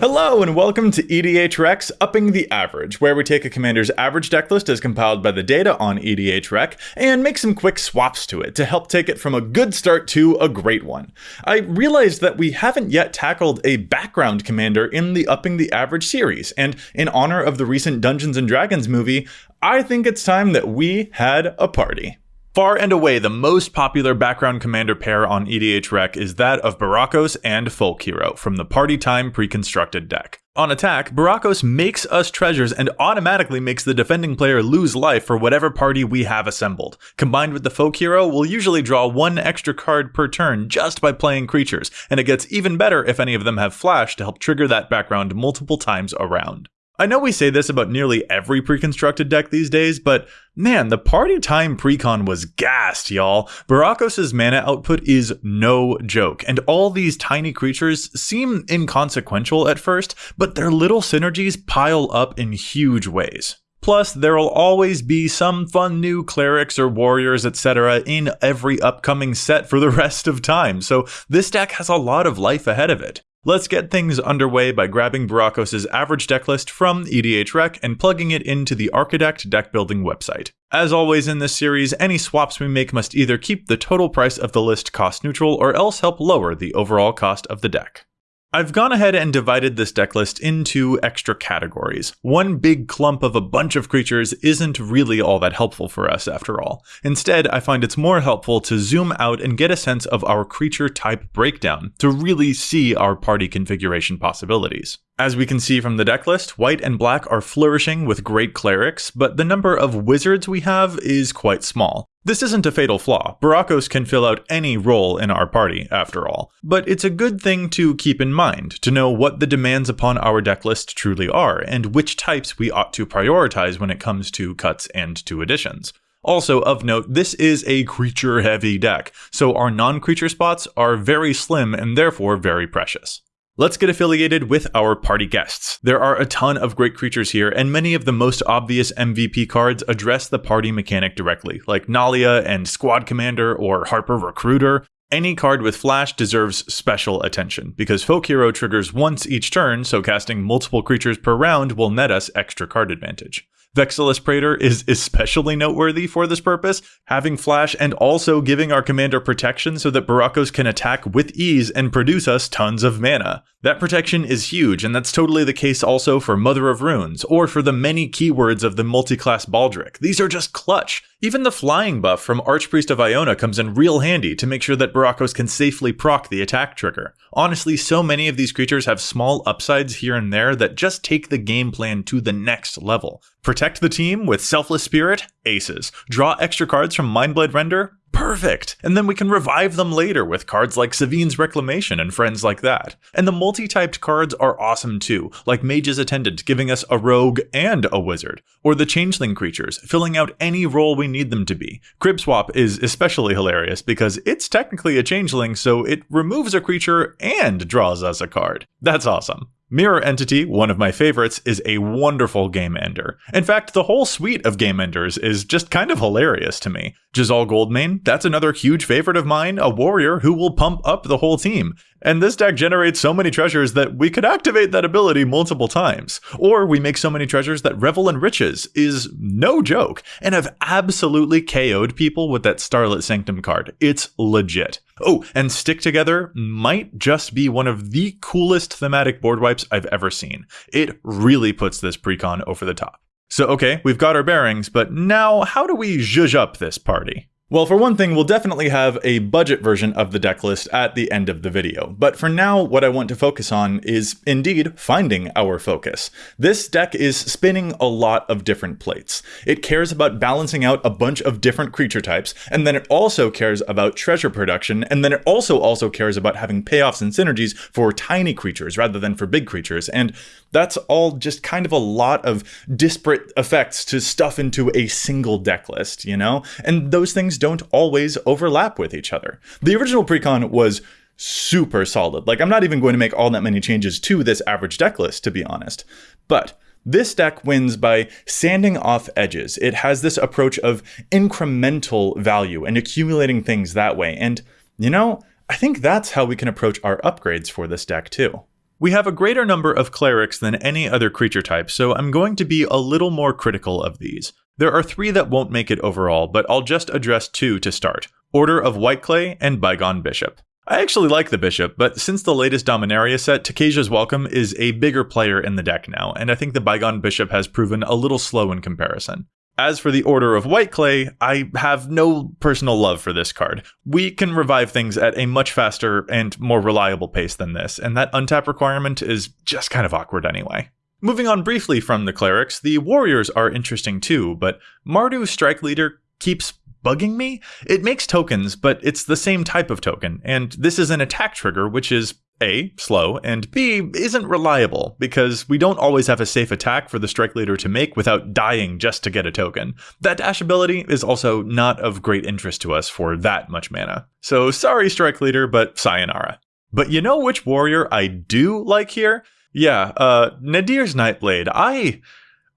Hello and welcome to EDHREC's Upping the Average, where we take a commander's average decklist as compiled by the data on EDHREC and make some quick swaps to it to help take it from a good start to a great one. I realized that we haven't yet tackled a background commander in the Upping the Average series, and in honor of the recent Dungeons and Dragons movie, I think it's time that we had a party. Far and away, the most popular background commander pair on EDHREC is that of Burakos and Folk Hero from the Party Time pre-constructed deck. On attack, Burakos makes us treasures and automatically makes the defending player lose life for whatever party we have assembled. Combined with the Folk Hero, we'll usually draw one extra card per turn just by playing creatures, and it gets even better if any of them have Flash to help trigger that background multiple times around. I know we say this about nearly every pre-constructed deck these days, but man, the party time precon was gassed, y'all. Burakos' mana output is no joke, and all these tiny creatures seem inconsequential at first, but their little synergies pile up in huge ways. Plus, there'll always be some fun new clerics or warriors, etc. in every upcoming set for the rest of time, so this deck has a lot of life ahead of it. Let's get things underway by grabbing Burakos' average decklist from EDHREC and plugging it into the Archidekt deck building website. As always in this series, any swaps we make must either keep the total price of the list cost neutral or else help lower the overall cost of the deck. I've gone ahead and divided this deck list into extra categories. One big clump of a bunch of creatures isn't really all that helpful for us after all. Instead, I find it's more helpful to zoom out and get a sense of our creature type breakdown to really see our party configuration possibilities. As we can see from the deck list, white and black are flourishing with great clerics, but the number of wizards we have is quite small. This isn't a fatal flaw. Burakos can fill out any role in our party, after all. But it's a good thing to keep in mind, to know what the demands upon our decklist truly are, and which types we ought to prioritize when it comes to cuts and to additions. Also, of note, this is a creature heavy deck, so our non creature spots are very slim and therefore very precious. Let's get affiliated with our party guests. There are a ton of great creatures here, and many of the most obvious MVP cards address the party mechanic directly, like Nalia and Squad Commander or Harper Recruiter. Any card with Flash deserves special attention, because Folk Hero triggers once each turn, so casting multiple creatures per round will net us extra card advantage. Vexilus Praetor is especially noteworthy for this purpose, having flash and also giving our commander protection so that Burakos can attack with ease and produce us tons of mana. That protection is huge, and that's totally the case also for Mother of Runes, or for the many keywords of the multi-class Baldric. These are just clutch. Even the flying buff from Archpriest of Iona comes in real handy to make sure that Burakos can safely proc the attack trigger. Honestly, so many of these creatures have small upsides here and there that just take the game plan to the next level. Protect the team with Selfless Spirit, aces. Draw extra cards from Mindblade Render, Perfect! And then we can revive them later with cards like Sevinne's Reclamation and friends like that. And the multi-typed cards are awesome too, like Mage's Attendant giving us a rogue and a wizard, or the Changeling creatures, filling out any role we need them to be. Crib Swap is especially hilarious because it's technically a Changeling, so it removes a creature and draws us a card. That's awesome. Mirror Entity, one of my favorites, is a wonderful game ender. In fact, the whole suite of game enders is just kind of hilarious to me. Jazal Goldmane, that's another huge favorite of mine, a warrior who will pump up the whole team. And this deck generates so many treasures that we could activate that ability multiple times. Or we make so many treasures that Revel in Riches is no joke, and have absolutely KO'd people with that Starlit Sanctum card. It's legit. Oh, and Stick Together might just be one of the coolest thematic board wipes I've ever seen. It really puts this precon over the top. So okay, we've got our bearings, but now how do we zhuzh up this party? Well, for one thing, we'll definitely have a budget version of the deck list at the end of the video. But for now, what I want to focus on is indeed finding our focus. This deck is spinning a lot of different plates. It cares about balancing out a bunch of different creature types, and then it also cares about treasure production, and then it also also cares about having payoffs and synergies for tiny creatures rather than for big creatures. And that's all just kind of a lot of disparate effects to stuff into a single deck list, you know? And those things don't always overlap with each other. The original precon was super solid. Like, I'm not even going to make all that many changes to this average deck list, to be honest. But this deck wins by sanding off edges. It has this approach of incremental value and accumulating things that way. And, you know, I think that's how we can approach our upgrades for this deck too. We have a greater number of clerics than any other creature type, so I'm going to be a little more critical of these. There are three that won't make it overall, but I'll just address two to start Order of Whiteclay and Bygone Bishop. I actually like the Bishop, but since the latest Dominaria set, Takesia's Welcome is a bigger player in the deck now, and I think the Bygone Bishop has proven a little slow in comparison. As for the Order of Whiteclay, I have no personal love for this card. We can revive things at a much faster and more reliable pace than this, and that untap requirement is just kind of awkward anyway. Moving on briefly from the clerics, the warriors are interesting too, but Mardu Strike Leader keeps bugging me? It makes tokens, but it's the same type of token, and this is an attack trigger, which is A, slow, and B, isn't reliable, because we don't always have a safe attack for the strike leader to make without dying just to get a token. That dash ability is also not of great interest to us for that much mana. So sorry, strike leader, but sayonara. But you know which warrior I do like here? Yeah, uh, Nadier's Nightblade. I.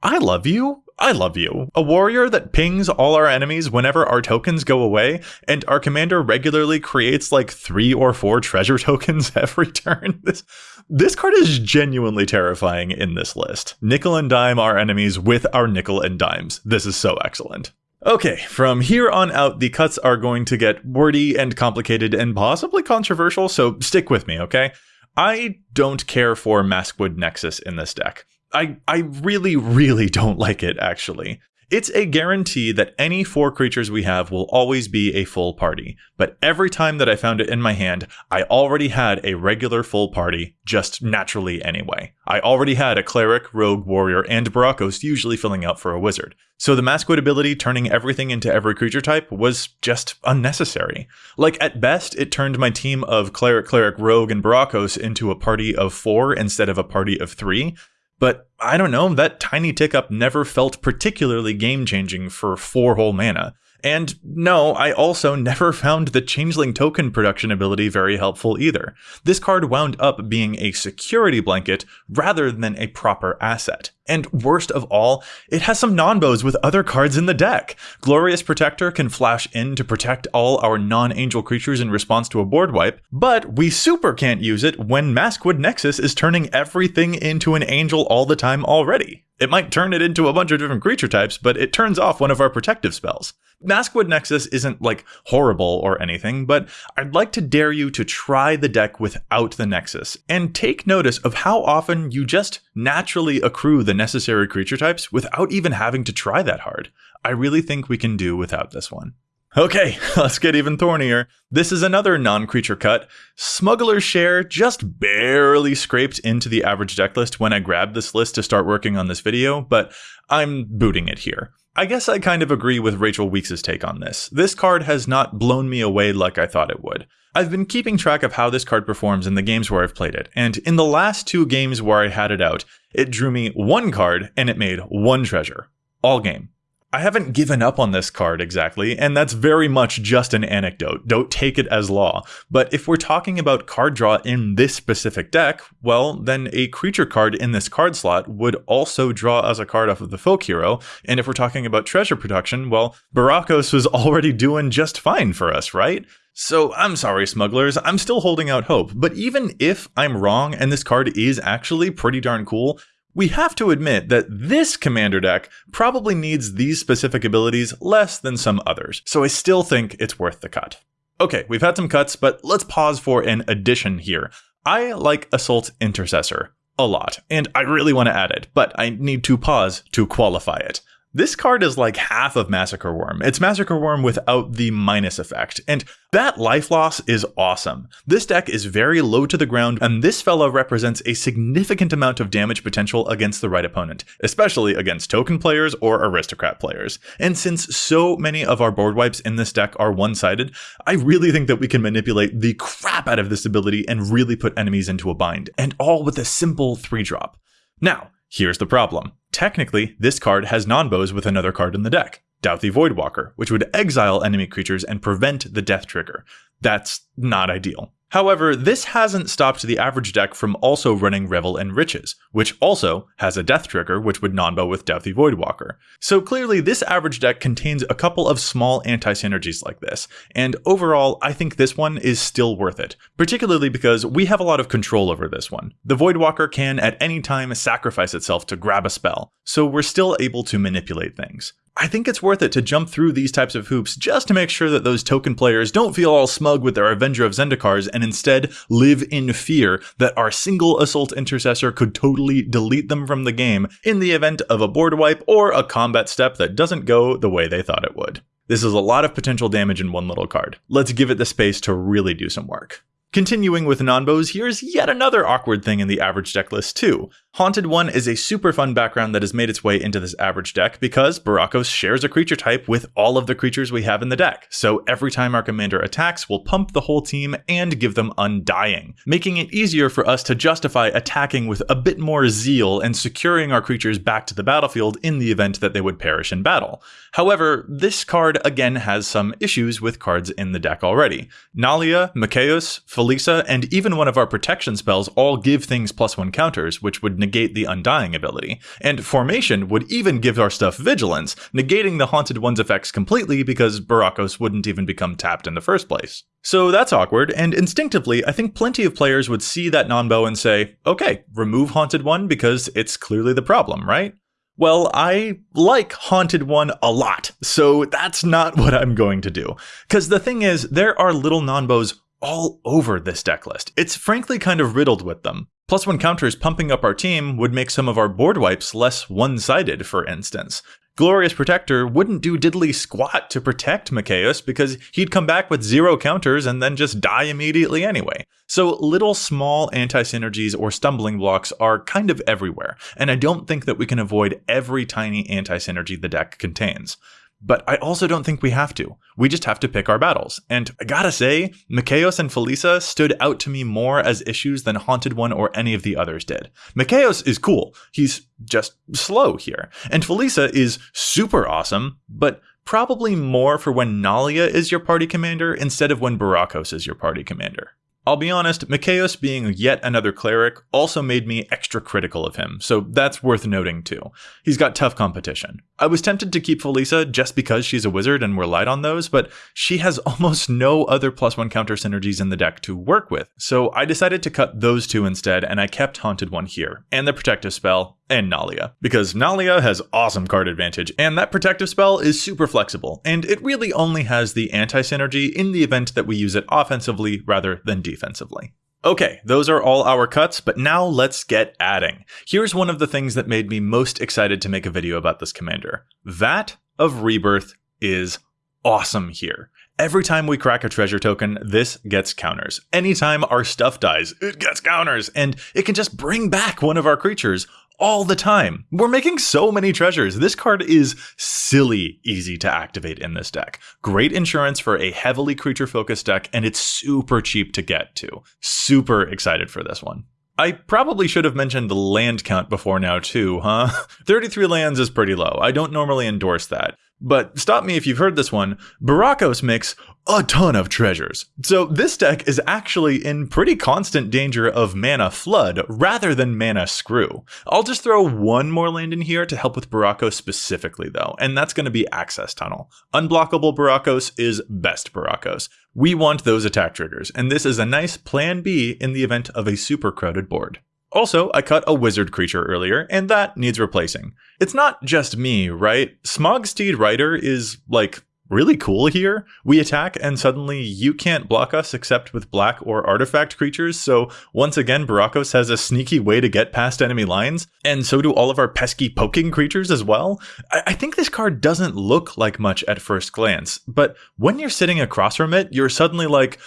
I love you. I love you. A warrior that pings all our enemies whenever our tokens go away, and our commander regularly creates like three or four treasure tokens every turn. This, this card is genuinely terrifying in this list. Nickel and dime our enemies with our nickel and dimes. This is so excellent. Okay, from here on out, the cuts are going to get wordy and complicated and possibly controversial, so stick with me, okay? I don't care for Maskwood Nexus in this deck. I, I really, really don't like it, actually. It's a guarantee that any four creatures we have will always be a full party, but every time that I found it in my hand, I already had a regular full party, just naturally anyway. I already had a cleric, rogue, warrior, and Burakos usually filling out for a wizard. So the Maskwood ability turning everything into every creature type was just unnecessary. Like at best, it turned my team of cleric, cleric, rogue, and Burakos into a party of four instead of a party of three, but I don't know, that tiny tick up never felt particularly game changing for 4 whole mana. And no, I also never found the Changeling token production ability very helpful either. This card wound up being a security blanket rather than a proper asset. And worst of all, it has some non-bows with other cards in the deck. Glorious Protector can flash in to protect all our non-angel creatures in response to a board wipe, but we super can't use it when Maskwood Nexus is turning everything into an angel all the time already. It might turn it into a bunch of different creature types, but it turns off one of our protective spells. Maskwood Nexus isn't like horrible or anything, but I'd like to dare you to try the deck without the Nexus, and take notice of how often you just naturally accrue the necessary creature types without even having to try that hard. I really think we can do without this one. Okay, let's get even thornier. This is another non-creature cut. Smuggler's Share just barely scraped into the average deck list when I grabbed this list to start working on this video, but I'm booting it here. I guess I kind of agree with Rachel Weeks' take on this. This card has not blown me away like I thought it would. I've been keeping track of how this card performs in the games where I've played it, and in the last two games where I had it out, it drew me one card and it made one treasure. All game. I haven't given up on this card exactly, and that's very much just an anecdote. Don't take it as law. But if we're talking about card draw in this specific deck, well, then a creature card in this card slot would also draw as a card off of the folk hero. And if we're talking about treasure production, well, Burakos was already doing just fine for us, right? So I'm sorry, smugglers, I'm still holding out hope, but even if I'm wrong and this card is actually pretty darn cool, we have to admit that this commander deck probably needs these specific abilities less than some others, so I still think it's worth the cut. Okay, we've had some cuts, but let's pause for an addition here. I like Assault Intercessor a lot, and I really want to add it, but I need to pause to qualify it. This card is like half of Massacre Wurm. It's Massacre Wurm without the minus effect, and that life loss is awesome. This deck is very low to the ground, and this fella represents a significant amount of damage potential against the right opponent, especially against token players or aristocrat players. And since so many of our board wipes in this deck are one-sided, I really think that we can manipulate the crap out of this ability and really put enemies into a bind, and all with a simple 3-drop. Now, here's the problem. Technically, this card has non-bows with another card in the deck, Dauthi Voidwalker, which would exile enemy creatures and prevent the death trigger. That's not ideal. However, this hasn't stopped the average deck from also running Revel and Riches, which also has a death trigger which would non-bow with Dauthi Voidwalker. So clearly this average deck contains a couple of small anti-synergies like this, and overall I think this one is still worth it, particularly because we have a lot of control over this one. The Voidwalker can at any time sacrifice itself to grab a spell, so we're still able to manipulate things. I think it's worth it to jump through these types of hoops just to make sure that those token players don't feel all smug with their Avenger of Zendikars and instead live in fear that our single Assault Intercessor could totally delete them from the game in the event of a board wipe or a combat step that doesn't go the way they thought it would. This is a lot of potential damage in one little card. Let's give it the space to really do some work. Continuing with non-bows, here's yet another awkward thing in the average decklist too. Haunted One is a super fun background that has made its way into this average deck because Burakos shares a creature type with all of the creatures we have in the deck. So every time our commander attacks, we'll pump the whole team and give them Undying, making it easier for us to justify attacking with a bit more zeal and securing our creatures back to the battlefield in the event that they would perish in battle. However, this card again has some issues with cards in the deck already. Nalia, Mikaeus, Felisa, and even one of our protection spells all give things plus one counters, which would negate the Undying ability, and Formation would even give our stuff Vigilance, negating the Haunted One's effects completely because Burakos wouldn't even become tapped in the first place. So that's awkward, and instinctively, I think plenty of players would see that non-bow and say, okay, remove Haunted One because it's clearly the problem, right? Well, I like Haunted One a lot, so that's not what I'm going to do. Because the thing is, there are little non-bows all over this deck list. It's frankly kind of riddled with them. Plus one counters pumping up our team would make some of our board wipes less one-sided, for instance. Glorious Protector wouldn't do diddly squat to protect Mikaeus because he'd come back with zero counters and then just die immediately anyway. So little small anti-synergies or stumbling blocks are kind of everywhere, and I don't think that we can avoid every tiny anti-synergy the deck contains. But I also don't think we have to. We just have to pick our battles. And I gotta say, Mikaeus and Felisa stood out to me more as issues than Haunted One or any of the others did. Mikaeus is cool. He's just slow here. And Felisa is super awesome, but probably more for when Nalia is your party commander instead of when Burakos is your party commander. I'll be honest, Mikaeus being yet another cleric also made me extra critical of him, so that's worth noting too. He's got tough competition. I was tempted to keep Felisa just because she's a wizard and we're light on those, but she has almost no other plus one counter synergies in the deck to work with, so I decided to cut those two instead and I kept Haunted One here, and the protective spell, and Nalia, because Nalia has awesome card advantage, and that protective spell is super flexible, and it really only has the anti-synergy in the event that we use it offensively rather than defensively. Okay, those are all our cuts, but now let's get adding. Here's one of the things that made me most excited to make a video about this commander. Vat of Rebirth is awesome here. Every time we crack a treasure token, this gets counters. Anytime our stuff dies, it gets counters, and it can just bring back one of our creatures all the time. We're making so many treasures. This card is silly easy to activate in this deck. Great insurance for a heavily creature focused deck, and it's super cheap to get to. Super excited for this one. I probably should have mentioned the land count before now too, huh? 33 lands is pretty low. I don't normally endorse that. But stop me if you've heard this one. Burakos makes a ton of treasures. So this deck is actually in pretty constant danger of mana flood rather than mana screw. I'll just throw one more land in here to help with Burakos specifically though, and that's going to be Access Tunnel. Unblockable Burakos is best Barakos. We want those attack triggers, and this is a nice plan B in the event of a super crowded board. Also, I cut a wizard creature earlier, and that needs replacing. It's not just me, right? Smogsteed Rider is, like, really cool here. We attack and suddenly you can't block us except with black or artifact creatures, so once again Burakos has a sneaky way to get past enemy lines, and so do all of our pesky poking creatures as well. I, I think this card doesn't look like much at first glance, but when you're sitting across from it, you're suddenly like,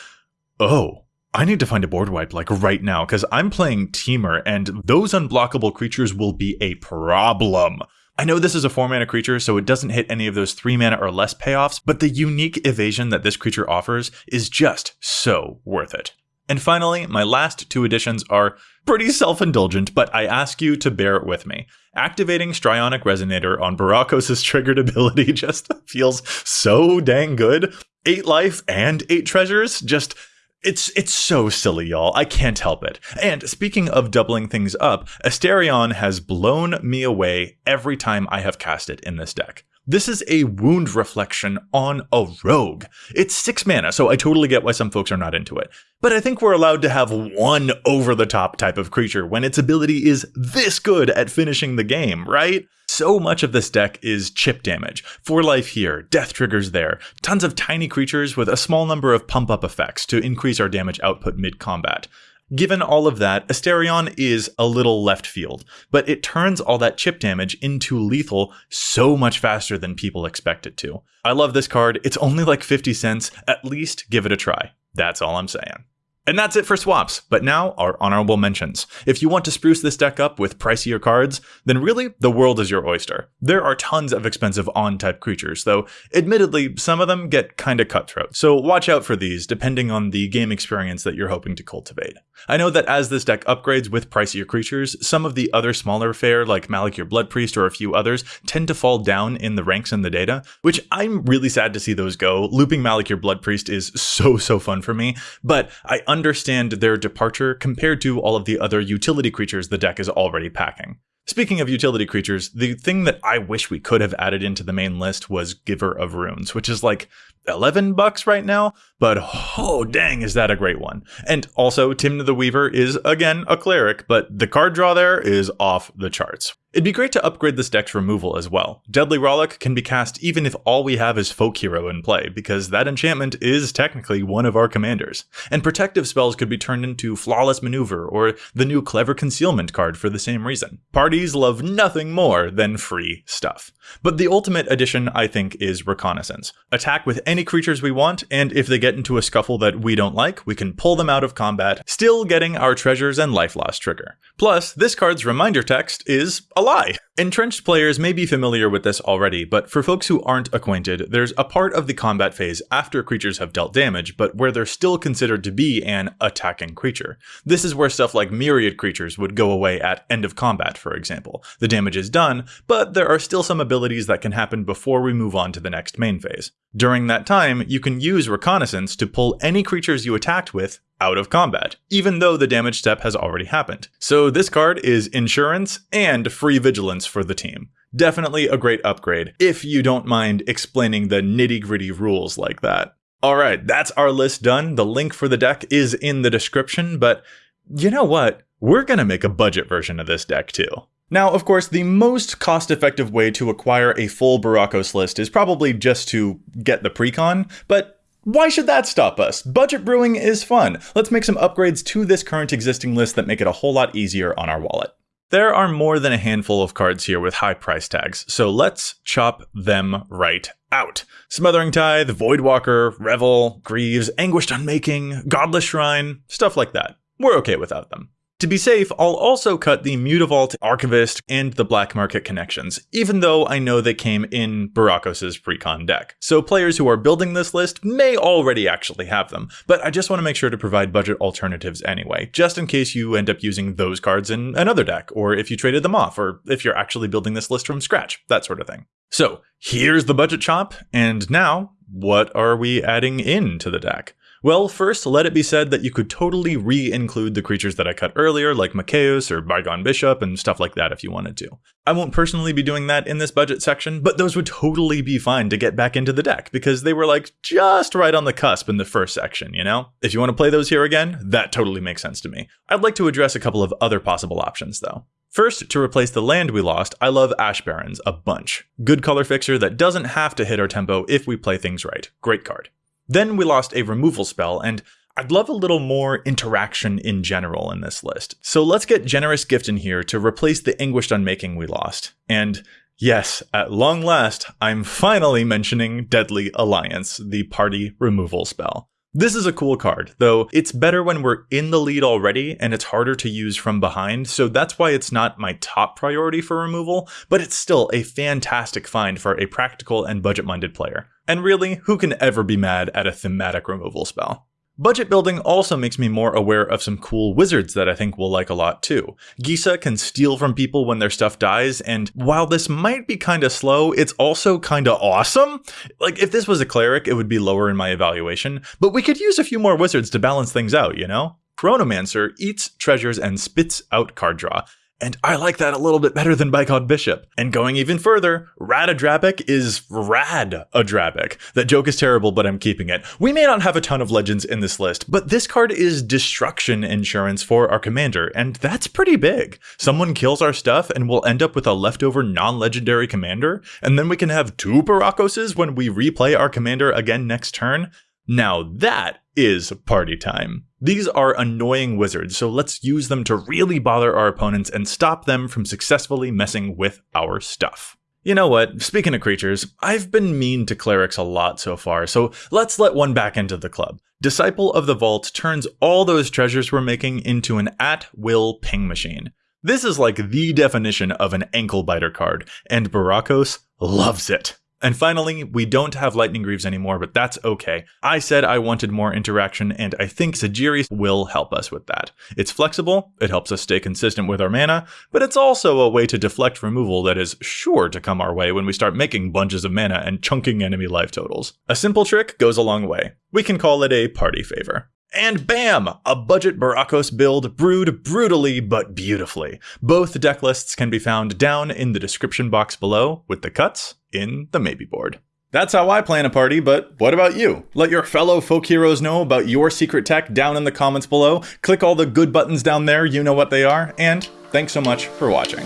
oh, I need to find a board wipe like right now because I'm playing Temur and those unblockable creatures will be a problem. I know this is a 4 mana creature, so it doesn't hit any of those 3 mana or less payoffs, but the unique evasion that this creature offers is just so worth it. And finally, my last two additions are pretty self-indulgent, but I ask you to bear it with me. Activating Strionic Resonator on Burakos' triggered ability just feels so dang good. 8 life and 8 treasures, just It's it's so silly, y'all. I can't help it. And speaking of doubling things up, Asterion has blown me away every time I have cast it in this deck. This is a wound reflection on a rogue. It's 6 mana, so I totally get why some folks are not into it. But I think we're allowed to have one over the top type of creature when its ability is this good at finishing the game, right? So much of this deck is chip damage. 4 life here, death triggers there, tons of tiny creatures with a small number of pump up effects to increase our damage output mid combat. Given all of that, Asterion is a little left field, but it turns all that chip damage into lethal so much faster than people expect it to. I love this card. It's only like 50 cents. At least give it a try. That's all I'm saying. And that's it for swaps, but now our honorable mentions. If you want to spruce this deck up with pricier cards, then really, the world is your oyster. There are tons of expensive on-type creatures, though admittedly, some of them get kinda cutthroat, so watch out for these depending on the game experience that you're hoping to cultivate. I know that as this deck upgrades with pricier creatures, some of the other smaller fare like Malakir Blood Priest or a few others tend to fall down in the ranks in the data, which I'm really sad to see those go. Looping Malakir Blood Priest is so, so fun for me, but I understand their departure compared to all of the other utility creatures the deck is already packing. Speaking of utility creatures, the thing that I wish we could have added into the main list was Giver of Runes, which is like 11 bucks right now, but oh dang, is that a great one. And also, Tymna the Weaver is again a cleric, but the card draw there is off the charts. It'd be great to upgrade this deck's removal as well. Deadly Rollick can be cast even if all we have is Folk Hero in play, because that enchantment is technically one of our commanders. And protective spells could be turned into Flawless Maneuver or the new Clever Concealment card for the same reason. Parties love nothing more than free stuff. But the ultimate addition, I think, is Reconnaissance. Attack with any creatures we want, and if they get into a scuffle that we don't like, we can pull them out of combat, still getting our treasures and life loss trigger. Plus, this card's reminder text is a lie. Entrenched players may be familiar with this already, but for folks who aren't acquainted, there's a part of the combat phase after creatures have dealt damage, but where they're still considered to be an attacking creature. This is where stuff like myriad creatures would go away at end of combat, for example. The damage is done, but there are still some abilities that can happen before we move on to the next main phase. During that time, you can use Reconnaissance to pull any creatures you attacked with out of combat, even though the damage step has already happened. So this card is insurance and free vigilance for the team. Definitely a great upgrade, if you don't mind explaining the nitty gritty rules like that. Alright, that's our list done. The link for the deck is in the description, but you know what? We're gonna make a budget version of this deck too. Now, of course, the most cost-effective way to acquire a full Burakos list is probably just to get the precon, but why should that stop us? Budget brewing is fun. Let's make some upgrades to this current existing list that make it a whole lot easier on our wallet. There are more than a handful of cards here with high price tags, so let's chop them right out. Smothering Tithe, Voidwalker, Revel, Greaves, Anguished Unmaking, Godless Shrine, stuff like that. We're okay without them. To be safe, I'll also cut the Mutavault, Archivist, and the Black Market connections, even though I know they came in Burakos' precon deck. So players who are building this list may already actually have them, but I just want to make sure to provide budget alternatives anyway, just in case you end up using those cards in another deck, or if you traded them off, or if you're actually building this list from scratch, that sort of thing. So here's the budget chop, and now, what are we adding into the deck? Well, first, let it be said that you could totally re-include the creatures that I cut earlier, like Mikaeus or Bygone Bishop and stuff like that if you wanted to. I won't personally be doing that in this budget section, but those would totally be fine to get back into the deck, because they were like just right on the cusp in the first section, you know? If you want to play those here again, that totally makes sense to me. I'd like to address a couple of other possible options, though. First, to replace the land we lost, I love Ash Barrens a bunch. Good color fixer that doesn't have to hit our tempo if we play things right. Great card. Then we lost a removal spell, and I'd love a little more interaction in general in this list. So let's get Generous Gift in here to replace the Anguished Unmaking we lost. And yes, at long last, I'm finally mentioning Deadly Alliance, the party removal spell. This is a cool card, though it's better when we're in the lead already and it's harder to use from behind, so that's why it's not my top priority for removal, but it's still a fantastic find for a practical and budget-minded player. And really, who can ever be mad at a thematic removal spell? Budget building also makes me more aware of some cool wizards that I think we'll like a lot too. Gisa can steal from people when their stuff dies, and while this might be kinda slow, it's also kinda awesome. Like, if this was a cleric, it would be lower in my evaluation, but we could use a few more wizards to balance things out, you know? Chronomancer eats treasures and spits out card draw. And I like that a little bit better than Bygone Bishop. And going even further, Radadrabic is Rad-a-Drabic. That joke is terrible, but I'm keeping it. We may not have a ton of legends in this list, but this card is destruction insurance for our commander, and that's pretty big. Someone kills our stuff and we'll end up with a leftover non-legendary commander, and then we can have two Burakoses when we replay our commander again next turn. Now that is party time. These are annoying wizards, so let's use them to really bother our opponents and stop them from successfully messing with our stuff. You know what? Speaking of creatures, I've been mean to clerics a lot so far, so let's let one back into the club. Disciple of the Vault turns all those treasures we're making into an at-will ping machine. This is like the definition of an ankle biter card, and Burakos loves it. And finally, we don't have Lightning Greaves anymore, but that's okay. I said I wanted more interaction, and I think Sajiri will help us with that. It's flexible, it helps us stay consistent with our mana, but it's also a way to deflect removal that is sure to come our way when we start making bunches of mana and chunking enemy life totals. A simple trick goes a long way. We can call it a party favor. And bam! A budget Burakos build brewed brutally but beautifully. Both deck lists can be found down in the description box below, with the cuts in the maybe board. That's how I plan a party, but what about you? Let your fellow folk heroes know about your secret tech down in the comments below. Click all the good buttons down there, you know what they are, and thanks so much for watching.